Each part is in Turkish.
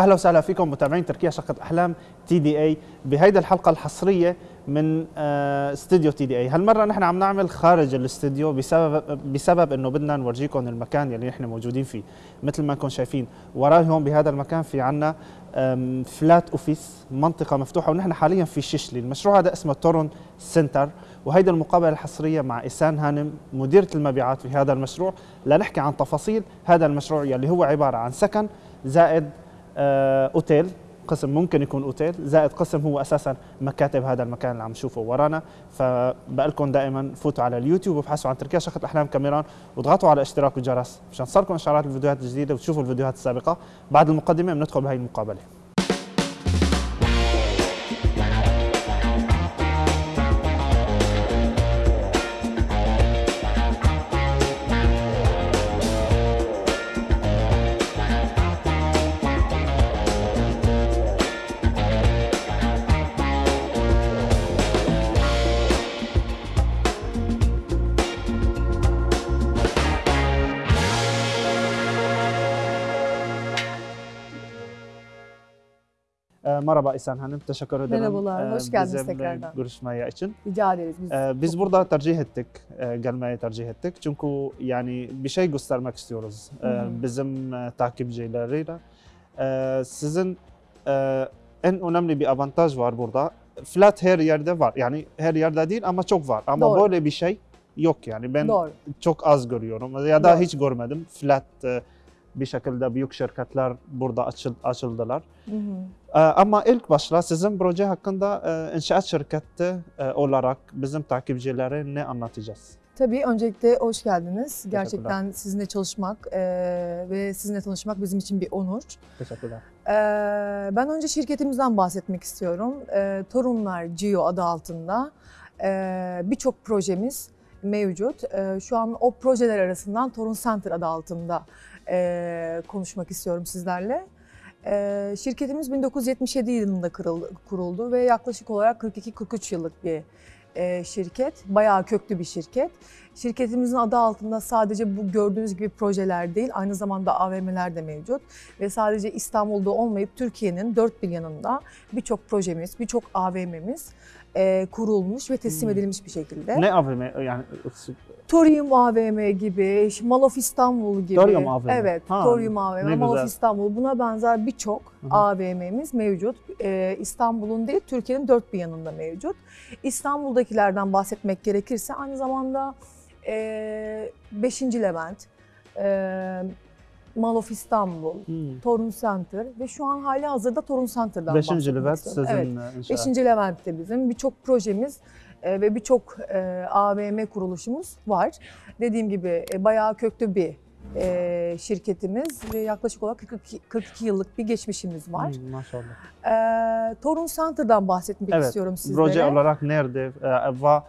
أهلا وسهلا فيكم متابعين تركيا شقة أحلام تي دي اي بهيدي الحلقة الحصرية من آه، استوديو تي دي اي، هالمرة نحن عم نعمل خارج الاستوديو بسبب بسبب إنه بدنا نورجيكم المكان يلي نحن موجودين فيه، مثل ما انكم شايفين وراي هون بهذا المكان في عنا فلات اوفيس منطقة مفتوحة ونحن حاليا في ششلي، المشروع هذا اسمه تورون سنتر. وهيدي المقابلة الحصرية مع إسان هانم مديرة المبيعات في هذا المشروع. لنحكي عن تفاصيل هذا المشروع يلي هو عبارة عن سكن زائد أوتيل قسم ممكن يكون أوتيل زائد قسم هو أساسا مكاتب هذا المكان اللي عم نشوفه ورانا. فبقلكم دائما فوتوا على اليوتيوب وابحثوا عن تركيا شقة أحلام كاميران واضغطوا على اشتراك والجرس مشان تصلكم اشعارات الفيديوهات الجديدة وتشوفوا الفيديوهات السابقة. بعد المقدمة بندخل بهي المقابلة. Merhaba İhsan Hanım, teşekkür ederim. Merhabalar, ee, hoş geldiniz bizimle tekrardan. görüşmeye için. Rica ederiz. Biz, Ee, biz burada tercih ettik, e, gelmeyi tercih ettik. Çünkü yani bir şey göstermek istiyoruz e, Hı hı. bizim e, takipçileriyle. Sizin en önemli bir avantaj var burada. Flat her yerde var. Yani her yerde değil ama çok var. Ama Doğru. böyle bir şey yok yani. Ben Doğru. çok az görüyorum ya da Doğru. hiç görmedim. Flat bir şekilde büyük şirketler burada açıl, açıldılar. Hı hı. Ee, Ama ilk başta sizin proje hakkında e, inşaat şirketi e, olarak bizim takipçilere ne anlatacağız? Tabii öncelikle hoş geldiniz. Gerçekten sizinle çalışmak eee, ve sizinle tanışmak bizim için bir onur. Teşekkürler. Eee, ben önce şirketimizden bahsetmek istiyorum. Eee, Torunlar Geo adı altında eee, birçok projemiz mevcut. Eee, şu an o projeler arasından Torun Center adı altında eee, konuşmak istiyorum sizlerle. Eee, şirketimiz 1977 yılında kırıldı- kuruldu ve yaklaşık olarak 42-43 yıllık bir eee, şirket. Bayağı köklü bir şirket. Şirketimizin adı altında sadece bu gördüğünüz gibi projeler değil, aynı zamanda AVM'ler de mevcut. Ve sadece İstanbul'da olmayıp Türkiye'nin dört bir yanında birçok projemiz, birçok AVM'miz eee, kurulmuş ve teslim Hmm. edilmiş bir şekilde. Ne AVM yani Torium AVM gibi, Mall of İstanbul gibi. Torium AVM. Evet, Ha, Torium AVM, Mall of güzel. İstanbul. Buna benzer birçok. AVM'miz mevcut. Ee, İstanbul'un değil, Türkiye'nin dört bir yanında mevcut. İstanbul'dakilerden bahsetmek gerekirse aynı zamanda e, 5. Levent, e, Mall of İstanbul, Hmm. Torun Center ve şu an hali hazırda Torun Center'dan Beşinci bahsetmek Levent sizin Evet. inşaat. 5. Levent'te bizim birçok projemiz ve birçok e, AVM kuruluşumuz var. Dediğim gibi e, bayağı köklü bir e, şirketimiz ve yaklaşık olarak 42, 42 yıllık bir geçmişimiz var. Hmm, maşallah. E, Torun Center'dan bahsetmek Evet, istiyorum sizlere. Proje olarak nerede e, ve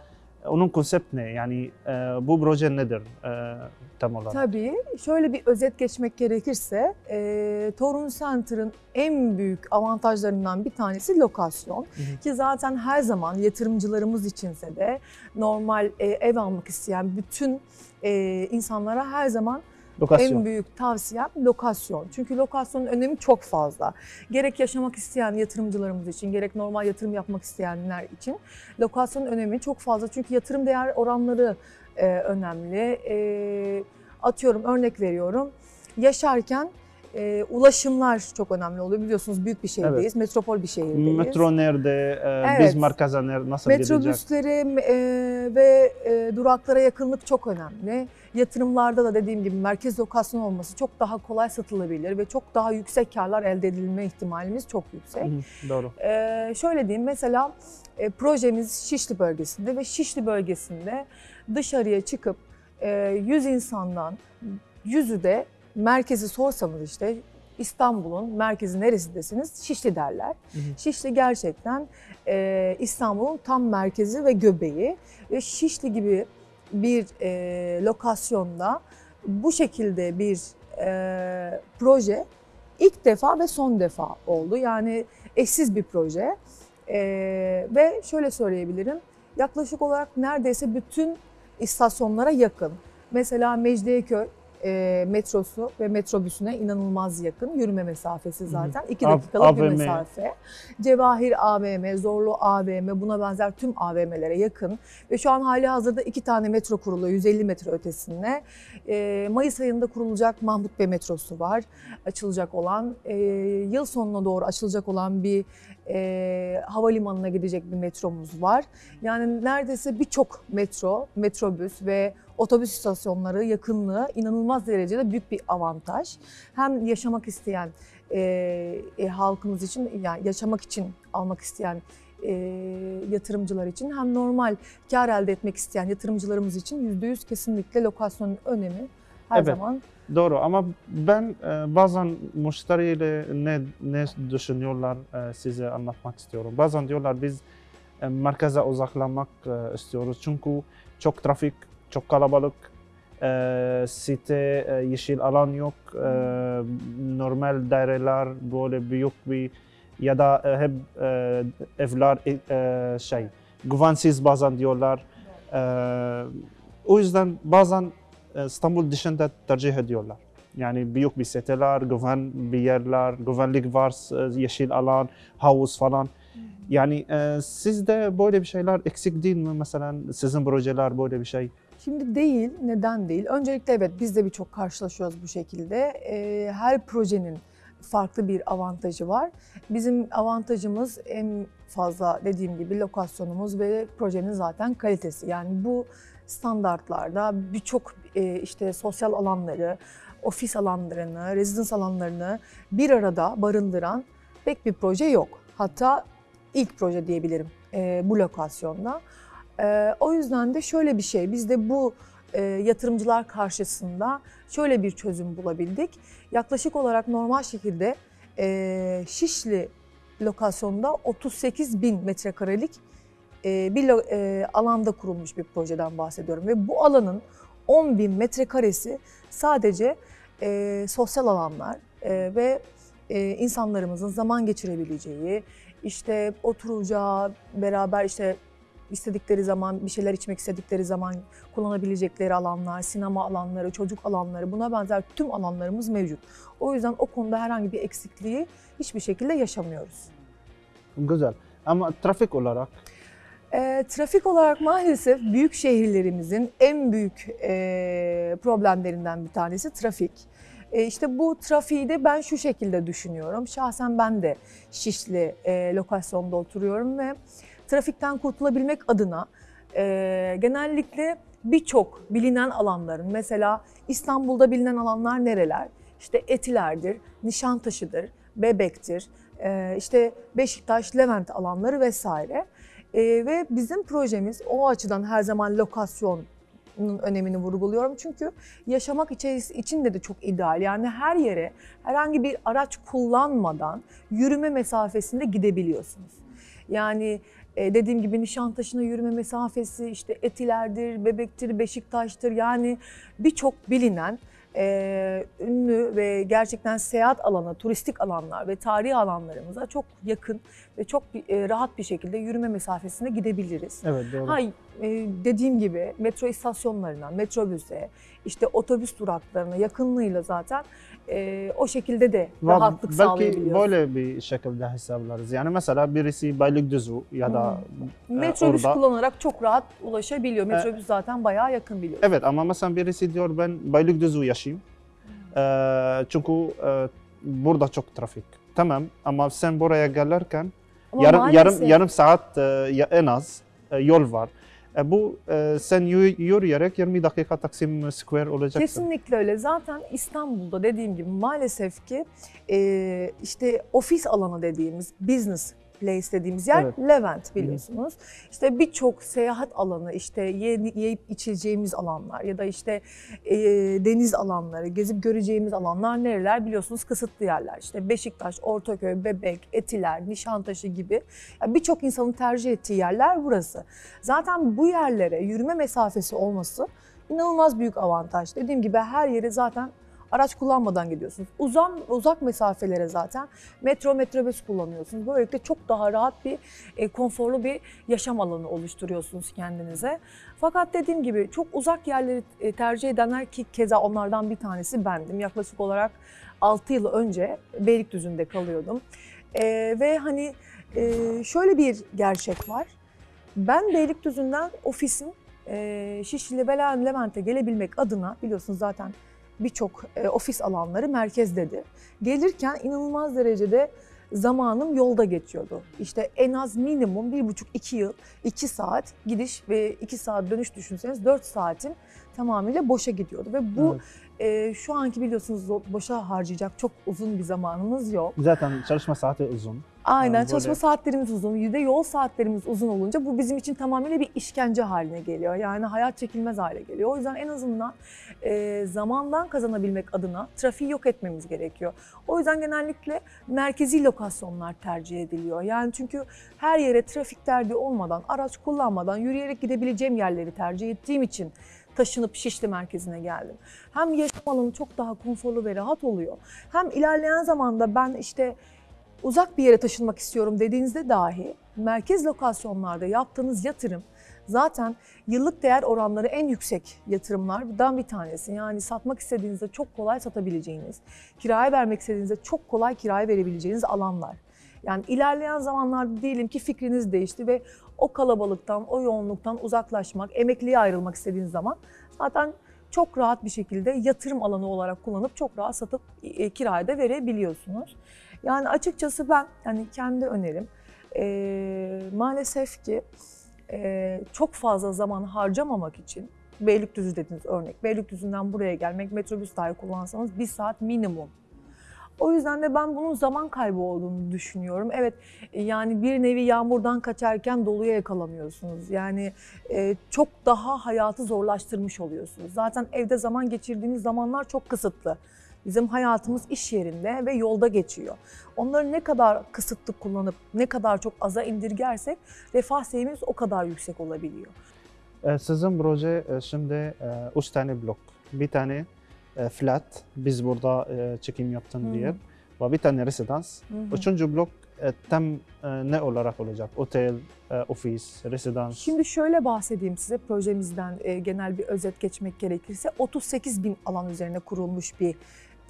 onun konsept ne? Yani e, bu proje nedir e, tam olarak? Tabii. Şöyle bir özet geçmek gerekirse, e, Torun Center'ın en büyük avantajlarından bir tanesi lokasyon. hı. Ki zaten her zaman yatırımcılarımız içinse de normal e, ev almak isteyen bütün e, insanlara her zaman Lokasyon. en büyük tavsiyem lokasyon. Çünkü lokasyonun önemi çok fazla. Gerek yaşamak isteyen yatırımcılarımız için, gerek normal yatırım yapmak isteyenler için lokasyonun önemi çok fazla. Çünkü yatırım değer oranları e, önemli. E, atıyorum örnek veriyorum. Yaşarken e, ulaşımlar çok önemli oluyor. Biliyorsunuz büyük bir şehirdeyiz, metropol bir şehirdeyiz. Metro nerede? E, Evet. Biz merkeze nasıl gidecek? Metrobüslere e, ve e, duraklara yakınlık çok önemli. Yatırımlarda da dediğim gibi merkez lokasyon olması çok daha kolay satılabilir ve çok daha yüksek karlar elde edilme ihtimalimiz çok yüksek. Hı, Doğru. E, şöyle diyeyim mesela e, projemiz Şişli bölgesinde ve Şişli bölgesinde dışarıya çıkıp e, 100 insandan yüzü de merkezi sorsanız işte İstanbul'un merkezi neresindesiniz? Şişli derler. Hı hı. Şişli gerçekten e, İstanbul'un tam merkezi ve göbeği ve Şişli gibi bir e, lokasyonda bu şekilde bir e, proje ilk defa ve son defa oldu. Yani eşsiz bir proje E, ve şöyle söyleyebilirim yaklaşık olarak neredeyse bütün istasyonlara yakın. Mesela Mecidiyeköy e, metrosu ve metrobüsüne inanılmaz yakın. Yürüme mesafesi zaten. 2 Av- dakikalık bir mesafe. Cevahir AVM, Zorlu AVM buna benzer tüm AVM'lere yakın. Ve şu an hali hazırda iki tane metro kuruluyor 150 metre ötesinde. E, Mayıs ayında kurulacak Mahmut Bey metrosu var. Açılacak olan. E, yıl sonuna doğru açılacak olan bir e, havalimanına gidecek bir metromuz var. Yani neredeyse birçok metro, metrobüs ve otobüs istasyonları yakınlığı inanılmaz derecede büyük bir avantaj. Hem yaşamak isteyen e, e, halkımız için, yani yaşamak için almak isteyen e, yatırımcılar için hem normal kar elde etmek isteyen yatırımcılarımız için %100 kesinlikle lokasyonun önemi her Evet. zaman Doğru ama ben e, bazen müşteriyle ne ne düşünüyorlar e, size anlatmak istiyorum. Bazen diyorlar biz e, merkeze uzaklanmak e, istiyoruz çünkü çok trafik, çok kalabalık, e, site, e, yeşil alan yok, e, normal daireler böyle büyük bir ya da e, hep e, evler e, e, şey güvensiz bazen diyorlar. E, o yüzden bazen e, İstanbul dışında tercih ediyorlar. Yani büyük bir siteler, güven bir yerler, güvenlik var, e, yeşil alan, havuz falan. Yani e, sizde böyle bir şeyler eksik değil mi mesela? Sizin projeler böyle bir şey. Şimdi değil, neden değil? Öncelikle evet biz de birçok karşılaşıyoruz bu şekilde. Ee, her projenin farklı bir avantajı var. Bizim avantajımız en fazla dediğim gibi lokasyonumuz ve projenin zaten kalitesi. Yani bu standartlarda birçok e, işte sosyal alanları, ofis alanlarını, rezidans alanlarını bir arada barındıran pek bir proje yok. Hatta ilk proje diyebilirim e, bu lokasyonda. Ee, o yüzden de şöyle bir şey, biz de bu e, yatırımcılar karşısında şöyle bir çözüm bulabildik. Yaklaşık olarak normal şekilde e, Şişli lokasyonda 38 bin metrekarelik e, bir e, alanda kurulmuş bir projeden bahsediyorum. Ve bu alanın 10 bin metrekaresi sadece e, sosyal alanlar e, ve e, insanlarımızın zaman geçirebileceği, işte oturacağı, beraber işte istedikleri zaman bir şeyler içmek istedikleri zaman kullanabilecekleri alanlar, sinema alanları, çocuk alanları buna benzer tüm alanlarımız mevcut. O yüzden o konuda herhangi bir eksikliği hiçbir şekilde yaşamıyoruz. Güzel. Ama trafik olarak E, trafik olarak maalesef büyük şehirlerimizin en büyük e, problemlerinden bir tanesi trafik. E, işte bu trafiği de ben şu şekilde düşünüyorum. Şahsen ben de Şişli e, lokasyonda oturuyorum ve trafikten kurtulabilmek adına e, genellikle birçok bilinen alanların mesela İstanbul'da bilinen alanlar nereler? İşte Etiler'dir, Nişantaşı'dır, Bebek'tir, e, işte Beşiktaş, Levent alanları vesaire. E, ve bizim projemiz o açıdan her zaman lokasyonun önemini vurguluyorum. Çünkü yaşamak içeris- için de de çok ideal. Yani her yere herhangi bir araç kullanmadan yürüme mesafesinde gidebiliyorsunuz. Yani e, dediğim gibi Nişantaşı'na yürüme mesafesi işte Etiler'dir, Bebek'tir, Beşiktaş'tır. Yani birçok bilinen e, ünlü ve gerçekten seyahat alanı, turistik alanlar ve tarihi alanlarımıza çok yakın ve çok e, rahat bir şekilde yürüme mesafesinde gidebiliriz. evet doğru. Ha, e, dediğim gibi metro istasyonlarına, metrobüse, işte otobüs duraklarına yakınlığıyla zaten e, o şekilde de Ve rahatlık belki sağlayabiliyoruz. böyle bir şekilde hesaplarız. Yani mesela birisi Beylikdüzü ya da e, Metrobüs orada- kullanarak çok rahat ulaşabiliyor. Metrobüs zaten bayağı yakın biliyorsun. Evet ama mesela birisi diyor ben Beylikdüzü yaşayayım. Ee, çünkü e, burada çok trafik. Tamam ama sen buraya gelirken Ama yarım maalesef- yarım yarım saat e, en az e, yol var. E, bu e, sen yü- yürüyerek 20 dakika Taksim Square olacaksın. Kesinlikle öyle. Zaten İstanbul'da dediğim gibi maalesef ki e, işte ofis alanı dediğimiz business place dediğimiz yer Evet. Levent biliyorsunuz. İşte birçok seyahat alanı, işte yiyip içeceğimiz alanlar ya da işte e, deniz alanları, gezip göreceğimiz alanlar nereler biliyorsunuz kısıtlı yerler. İşte Beşiktaş, Ortaköy, Bebek, Etiler, Nişantaşı gibi Yani birçok insanın tercih ettiği yerler burası. Zaten bu yerlere yürüme mesafesi olması inanılmaz büyük avantaj. Dediğim gibi her yere zaten Araç kullanmadan gidiyorsunuz. Uzan, uzak mesafelere zaten metro, metrobüs kullanıyorsunuz. Böylelikle çok daha rahat bir, e, konforlu bir yaşam alanı oluşturuyorsunuz kendinize. Fakat dediğim gibi çok uzak yerleri e, tercih edenler ki keza onlardan bir tanesi bendim. Yaklaşık olarak 6 yıl önce Beylikdüzü'nde kalıyordum. E, ve hani e, şöyle bir gerçek var. Ben Beylikdüzü'nden ofisin e, Şişli ve Levent'e gelebilmek adına biliyorsunuz zaten birçok e, ofis alanları merkezdedir. Gelirken inanılmaz derecede zamanım yolda geçiyordu. İşte en az minimum bir buçuk iki yıl, iki saat gidiş ve iki saat dönüş düşünseniz dört saatin tamamıyla boşa gidiyordu. Ve bu e, şu anki biliyorsunuz boşa harcayacak çok uzun bir zamanımız yok. Zaten çalışma saati uzun. Aynen Yani çalışma böyle- saatlerimiz uzun, bir de yol saatlerimiz uzun olunca bu bizim için tamamıyla bir işkence haline geliyor. Yani hayat çekilmez hale geliyor. O yüzden en azından e, zamandan kazanabilmek adına trafiği yok etmemiz gerekiyor. O yüzden genellikle merkezi lokasyonlar tercih ediliyor. Yani çünkü her yere trafik derdi olmadan, araç kullanmadan yürüyerek gidebileceğim yerleri tercih ettiğim için taşınıp Şişli merkezine geldim. Hem yaşam alanı çok daha konforlu ve rahat oluyor. Hem ilerleyen zamanda ben işte uzak bir yere taşınmak istiyorum dediğinizde dahi merkez lokasyonlarda yaptığınız yatırım zaten yıllık değer oranları en yüksek yatırımlardan bir tanesi. Yani satmak istediğinizde çok kolay satabileceğiniz, kiraya vermek istediğinizde çok kolay kiraya verebileceğiniz alanlar. Yani ilerleyen zamanlarda diyelim ki fikriniz değişti ve o kalabalıktan, o yoğunluktan uzaklaşmak, emekliye ayrılmak istediğiniz zaman zaten çok rahat bir şekilde yatırım alanı olarak kullanıp çok rahat satıp e, kiraya da verebiliyorsunuz. Yani açıkçası ben hani kendi önerim e, maalesef ki e, çok fazla zaman harcamamak için Beylikdüzü dediğiniz örnek. Beylikdüzü'nden buraya gelmek metrobüs dahi kullansanız bir saat minimum. O yüzden de ben bunun zaman kaybı olduğunu düşünüyorum. Evet yani bir nevi yağmurdan kaçarken doluya yakalanıyorsunuz. Yani e, çok daha hayatı zorlaştırmış oluyorsunuz. Zaten evde zaman geçirdiğiniz zamanlar çok kısıtlı. Bizim hayatımız iş yerinde ve yolda geçiyor. Onları ne kadar kısıtlı kullanıp ne kadar çok aza indirgersek refah seviyemiz o kadar yüksek olabiliyor. Ee, Sizin proje e, şimdi e, üç tane blok. Bir tane e, flat, biz burada e, çekim yaptığım hı. yer. Ve bir tane residans. Hı. Üçüncü blok e, tam e, ne olarak olacak? Otel, e, ofis, residans. Şimdi şöyle bahsedeyim size projemizden e, genel bir özet geçmek gerekirse 38 bin alan üzerine kurulmuş bir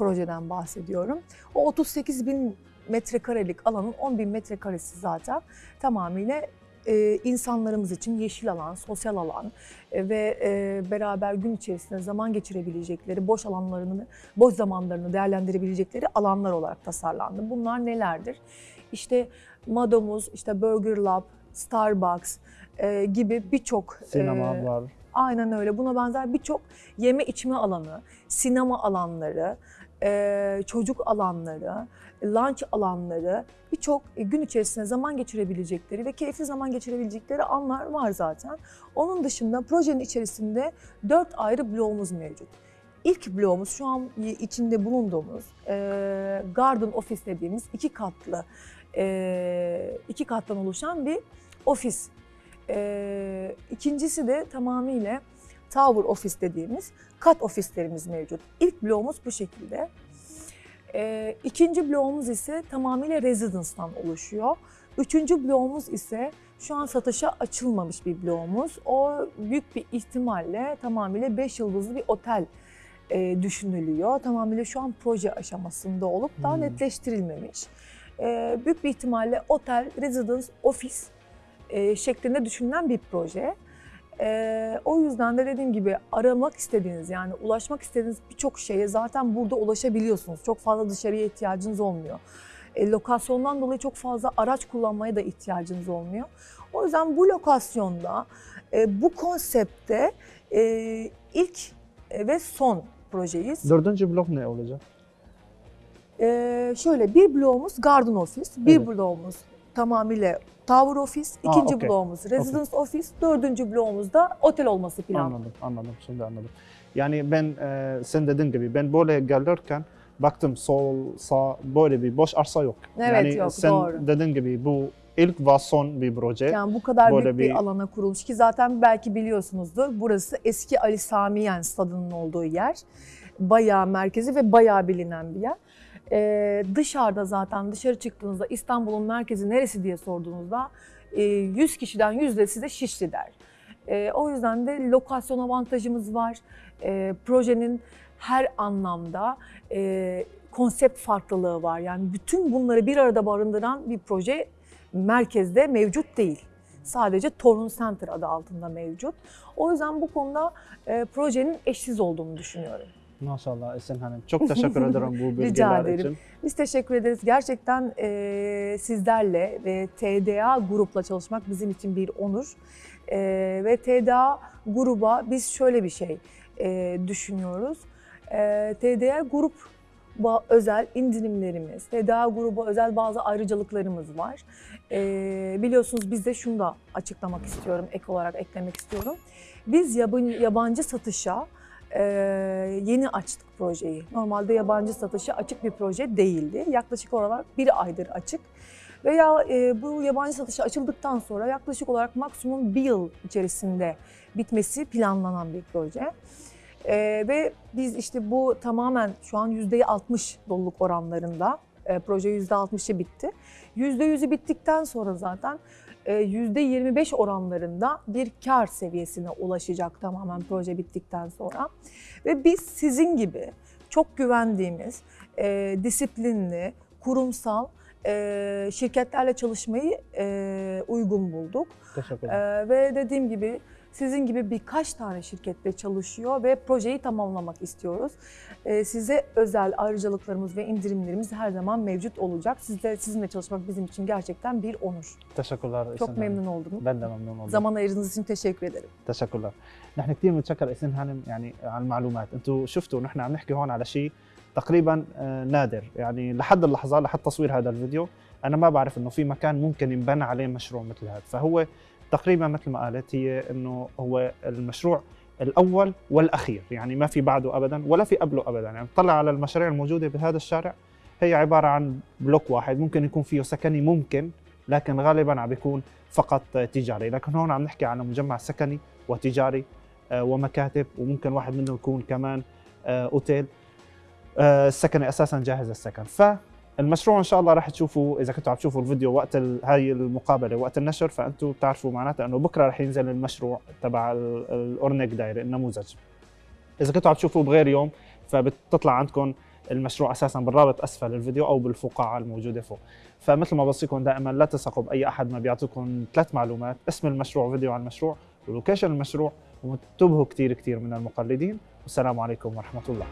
projeden bahsediyorum. O 38 bin metrekarelik alanın 10 bin metrekaresi zaten tamamıyla e, insanlarımız için yeşil alan, sosyal alan e, ve e, beraber gün içerisinde zaman geçirebilecekleri, boş alanlarını, boş zamanlarını değerlendirebilecekleri alanlar olarak tasarlandı. Bunlar nelerdir? İşte Madomuz, işte Burger Lab, Starbucks e, gibi birçok Sinema e, var. Aynen öyle. Buna benzer birçok yeme içme alanı, sinema alanları, e, çocuk alanları, lunch alanları, birçok e, gün içerisinde zaman geçirebilecekleri ve keyifli zaman geçirebilecekleri anlar var zaten. Onun dışında projenin içerisinde dört ayrı bloğumuz mevcut. İlk bloğumuz şu an içinde bulunduğumuz Garden Office dediğimiz iki katlı, iki kattan oluşan bir ofis ikincisi de tamamıyla Tower Office dediğimiz kat ofislerimiz mevcut. İlk bloğumuz bu şekilde. Ee, ikinci bloğumuz ise tamamıyla residence'dan oluşuyor. Üçüncü bloğumuz ise şu an satışa açılmamış bir bloğumuz. O büyük bir ihtimalle tamamıyla 5 yıldızlı bir otel e, düşünülüyor. Tamamıyla şu an proje aşamasında olup daha Hmm. netleştirilmemiş. Ee, büyük bir ihtimalle otel, residence, ofis e, şeklinde düşünülen bir proje. E, o yüzden de dediğim gibi aramak istediğiniz yani ulaşmak istediğiniz birçok şeye zaten burada ulaşabiliyorsunuz. Çok fazla dışarıya ihtiyacınız olmuyor. E, lokasyondan dolayı çok fazla araç kullanmaya da ihtiyacınız olmuyor. O yüzden bu lokasyonda, e, bu konsepte e, ilk ve son projeyiz. Dördüncü blok ne olacak? Ee, şöyle bir bloğumuz Garden Office, bir Evet. bloğumuz tamamıyla Tower Office, Aa, ikinci okey. bloğumuz Residence Office, dördüncü bloğumuz da otel olması planlı. Anladım, anladım. Şimdi anladım. Yani ben e, sen dediğin gibi ben böyle gelirken baktım sol, sağ böyle bir boş arsa yok. Evet, yani yok, sen doğru. dediğin gibi bu ilk ve son bir proje. Yani bu kadar Böyle büyük bir, bir- alana kurulmuş ki zaten belki biliyorsunuzdur. Burası eski Ali Sami Yen stadının olduğu yer. bayağı merkezi ve bayağı bilinen bir yer. Ee, dışarıda zaten dışarı çıktığınızda İstanbul'un merkezi neresi diye sorduğunuzda e, 100 kişiden yüzde size Şişli der. E, o yüzden de lokasyon avantajımız var. E, projenin her anlamda e, konsept farklılığı var. Yani bütün bunları bir arada barındıran bir proje merkezde mevcut değil. Sadece Torun Center adı altında mevcut. O yüzden bu konuda e, projenin eşsiz olduğunu düşünüyorum. Maşallah Esin Hanım. Çok teşekkür ederim bu bilgiler Rica ederim. için. Biz teşekkür ederiz. Gerçekten e, sizlerle ve TDA grupla çalışmak bizim için bir onur. E, ve TDA gruba biz şöyle bir şey e, düşünüyoruz. E, TDA grup özel indirimlerimiz, TDA gruba özel bazı ayrıcalıklarımız var. E, biliyorsunuz biz de şunu da açıklamak istiyorum, ek olarak eklemek istiyorum. Biz yabancı satışa ee, yeni açtık projeyi. Normalde yabancı satışa açık bir proje değildi. Yaklaşık olarak bir aydır açık. Veya e, bu yabancı satışa açıldıktan sonra yaklaşık olarak maksimum bir yıl içerisinde bitmesi planlanan bir proje. Ee, ve biz işte bu tamamen şu an %60 doluluk oranlarında. E, proje %60'ı bitti. %100'ü bittikten sonra zaten e, %25 oranlarında bir kar seviyesine ulaşacak tamamen proje bittikten sonra. Ve biz sizin gibi çok güvendiğimiz, e, disiplinli, kurumsal e, şirketlerle çalışmayı e, uygun bulduk. Teşekkür ederim. E, ve dediğim gibi sizin gibi birkaç tane şirketle çalışıyor ve projeyi tamamlamak istiyoruz. E, size özel ayrıcalıklarımız ve indirimlerimiz her zaman mevcut olacak. Sizle, sizinle çalışmak bizim için gerçekten bir onur. Teşekkürler Esin Çok Hanım. memnun oldum. Ben de memnun oldum. Zaman ayırdığınız için teşekkür ederim. تشكرا نحن كثير بنتشكر اسن هانم يعني على المعلومات انتم شفتوا نحن عم نحكي هون على شيء تقريبا آه، نادر يعني لحد اللحظه لحد تصوير هذا الفيديو انا ما بعرف انه في مكان ممكن ينبنى عليه مشروع مثل هذا فهو تقريبا مثل ما قالت هي إنه هو المشروع الأول والأخير يعني ما في بعده ابدا ولا في قبله ابدا. يعني طلع على المشاريع الموجودة بهذا الشارع هي عبارة عن بلوك واحد ممكن يكون فيه سكني ممكن لكن غالبا عم بيكون فقط تجاري. لكن هون عم نحكي على مجمع سكني وتجاري آه، ومكاتب وممكن واحد منهم يكون كمان آه، أوتيل. آه، السكني أساسا جاهز السكن فالمشروع إن شاء الله راح تشوفوا إذا كنتوا عم تشوفوا الفيديو وقت هاي المقابلة وقت النشر فانتم بتعرفوا معناتها إنه بكرة راح ينزل المشروع تبع ال- الاورنيك دايري النموذج. إذا كنتوا عم تشوفوه بغير يوم فبتطلع عندكم المشروع أساسا بالرابط أسفل الفيديو أو بالفقاعة الموجودة فوق. فمثل ما بوصيكم دائما لا تثقوا بأي أحد ما بيعطيكم ثلاث معلومات اسم المشروع فيديو عن المشروع ولوكيشن المشروع وانتبهوا كثير كثير من المقلدين. والسلام عليكم ورحمة الله.